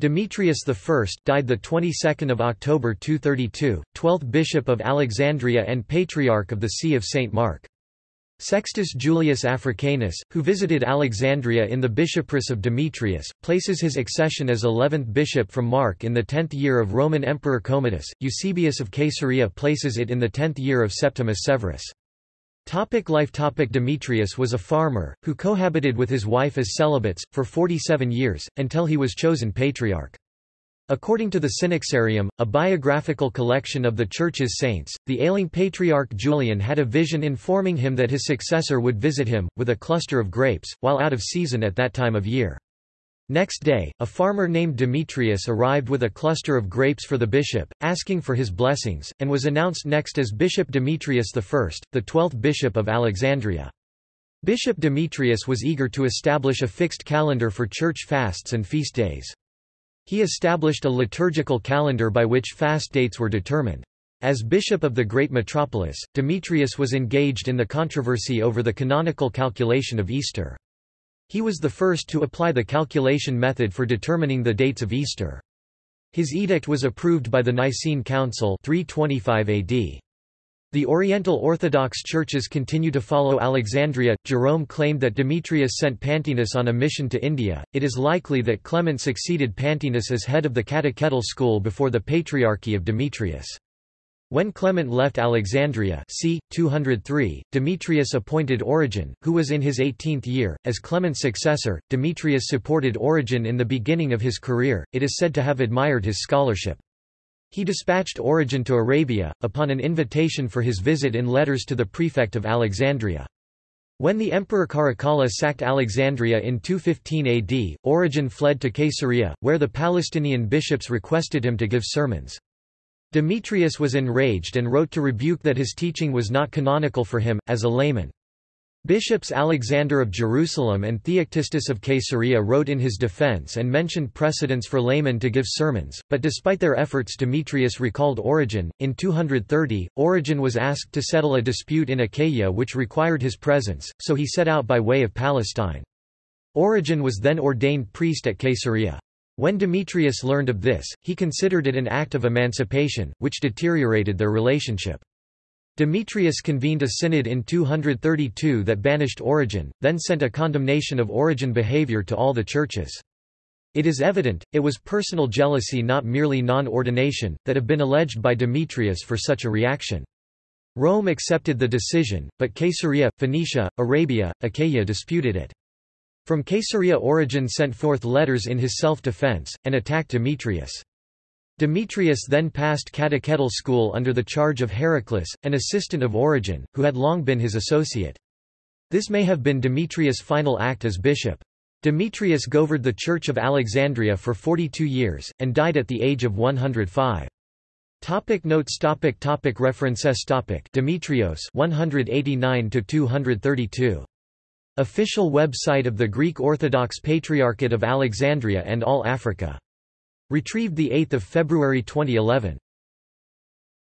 Demetrius I died the 22nd of October 232, 12th bishop of Alexandria and patriarch of the See of St Mark. Sextus Julius Africanus, who visited Alexandria in the bishopric of Demetrius, places his accession as 11th bishop from Mark in the 10th year of Roman Emperor Commodus. Eusebius of Caesarea places it in the 10th year of Septimius Severus. Topic life Topic Demetrius was a farmer, who cohabited with his wife as celibates, for 47 years, until he was chosen patriarch. According to the Synaxarium, a biographical collection of the Church's saints, the ailing patriarch Julian had a vision informing him that his successor would visit him, with a cluster of grapes, while out of season at that time of year. Next day, a farmer named Demetrius arrived with a cluster of grapes for the bishop, asking for his blessings, and was announced next as Bishop Demetrius I, the twelfth bishop of Alexandria. Bishop Demetrius was eager to establish a fixed calendar for church fasts and feast days. He established a liturgical calendar by which fast dates were determined. As bishop of the great metropolis, Demetrius was engaged in the controversy over the canonical calculation of Easter. He was the first to apply the calculation method for determining the dates of Easter. His edict was approved by the Nicene Council 325 AD. The Oriental Orthodox churches continue to follow Alexandria. Jerome claimed that Demetrius sent Pantaenus on a mission to India. It is likely that Clement succeeded Pantaenus as head of the catechetical school before the Patriarchy of Demetrius. When Clement left Alexandria c. 203, Demetrius appointed Origen, who was in his 18th year, as Clement's successor. Demetrius supported Origen in the beginning of his career, it is said to have admired his scholarship. He dispatched Origen to Arabia, upon an invitation for his visit in letters to the prefect of Alexandria. When the Emperor Caracalla sacked Alexandria in 215 AD, Origen fled to Caesarea, where the Palestinian bishops requested him to give sermons. Demetrius was enraged and wrote to rebuke that his teaching was not canonical for him, as a layman. Bishops Alexander of Jerusalem and Theoctistus of Caesarea wrote in his defense and mentioned precedents for laymen to give sermons, but despite their efforts Demetrius recalled Origen. In 230, Origen was asked to settle a dispute in Achaia which required his presence, so he set out by way of Palestine. Origen was then ordained priest at Caesarea. When Demetrius learned of this, he considered it an act of emancipation, which deteriorated their relationship. Demetrius convened a synod in 232 that banished Origen, then sent a condemnation of Origen behavior to all the churches. It is evident, it was personal jealousy not merely non-ordination, that have been alleged by Demetrius for such a reaction. Rome accepted the decision, but Caesarea, Phoenicia, Arabia, Achaia disputed it. From Caesarea Origen sent forth letters in his self-defense, and attacked Demetrius. Demetrius then passed catechetical school under the charge of Heraclas, an assistant of Origen, who had long been his associate. This may have been Demetrius' final act as bishop. Demetrius governed the Church of Alexandria for 42 years, and died at the age of 105. Topic notes topic topic References topic Demetrios 189 to 232 Official website of the Greek Orthodox Patriarchate of Alexandria and All Africa Retrieved 8 February 2011.